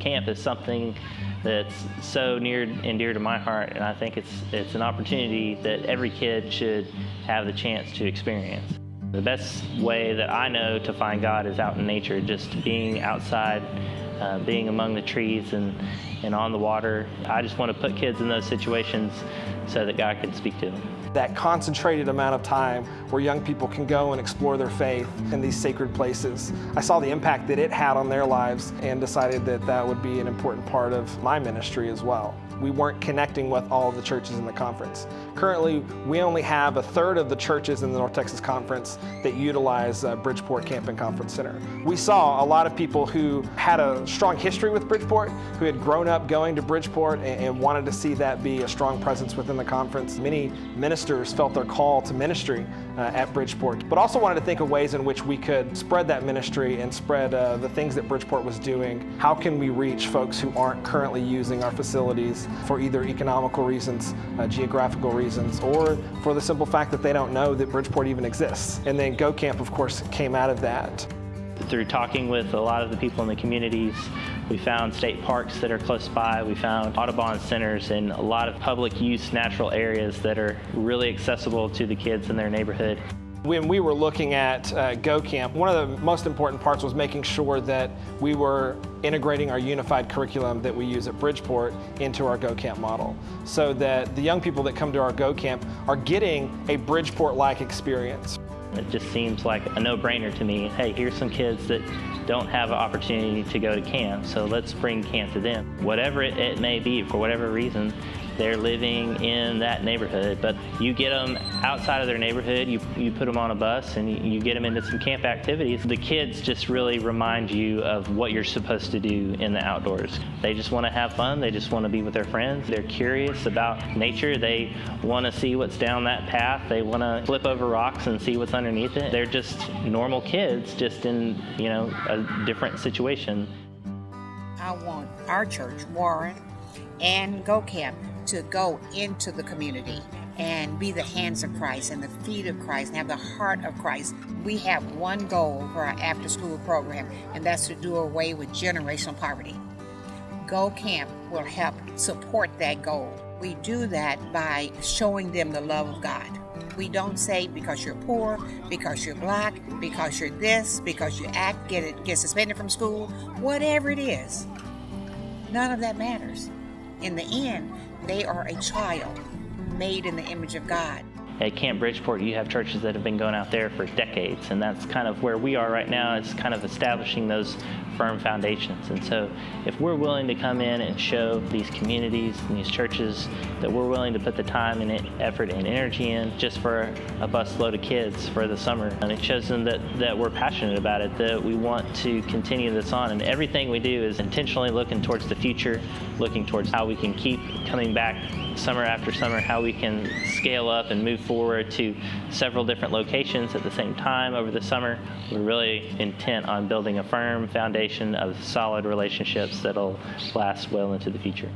Camp is something that's so near and dear to my heart, and I think it's, it's an opportunity that every kid should have the chance to experience. The best way that I know to find God is out in nature, just being outside, uh, being among the trees and, and on the water. I just want to put kids in those situations so that God can speak to them. That concentrated amount of time where young people can go and explore their faith in these sacred places. I saw the impact that it had on their lives and decided that that would be an important part of my ministry as well we weren't connecting with all of the churches in the conference. Currently, we only have a third of the churches in the North Texas Conference that utilize uh, Bridgeport Camp and Conference Center. We saw a lot of people who had a strong history with Bridgeport, who had grown up going to Bridgeport and, and wanted to see that be a strong presence within the conference. Many ministers felt their call to ministry uh, at Bridgeport, but also wanted to think of ways in which we could spread that ministry and spread uh, the things that Bridgeport was doing. How can we reach folks who aren't currently using our facilities for either economical reasons, uh, geographical reasons, or for the simple fact that they don't know that Bridgeport even exists. And then Go Camp, of course, came out of that. Through talking with a lot of the people in the communities, we found state parks that are close by. We found Audubon centers and a lot of public use natural areas that are really accessible to the kids in their neighborhood. When we were looking at uh, Go Camp, one of the most important parts was making sure that we were integrating our unified curriculum that we use at Bridgeport into our Go Camp model so that the young people that come to our Go Camp are getting a Bridgeport-like experience. It just seems like a no-brainer to me. Hey, here's some kids that don't have an opportunity to go to camp, so let's bring camp to them. Whatever it, it may be, for whatever reason, they're living in that neighborhood. But you get them outside of their neighborhood, you, you put them on a bus and you, get them into some camp activities. The kids just really remind you of what you're supposed to do in the outdoors. They just want to have fun. They just want to be with their friends. They're curious about nature. They want to see what's down that path. They want to flip over rocks and see what's underneath it. They're just normal kids, just in, you know, a different situation. I want our church, Warren, and Go Camp to go into the community and be the hands of Christ and the feet of Christ and have the heart of Christ. We have one goal for our after school program, and that's to do away with generational poverty. Go Camp will help support that goal. We do that by showing them the love of God. We don't say because you're poor, because you're black, because you're this, because you act, get it, get suspended from school, whatever it is. None of that matters. In the end, they are a child made in the image of God. At Camp Bridgeport, you have churches that have been going out there for decades, and that's kind of where we are right now, It's kind of establishing those firm foundations. And so if we're willing to come in and show these communities and these churches that we're willing to put the time and effort and energy in just for a busload of kids for the summer, and it shows them that, that we're passionate about it, that we want to continue this on. And everything we do is intentionally looking towards the future, looking towards how we can keep coming back summer after summer, how we can scale up and move forward to several different locations at the same time over the summer. We're really intent on building a firm foundation of solid relationships that'll last well into the future.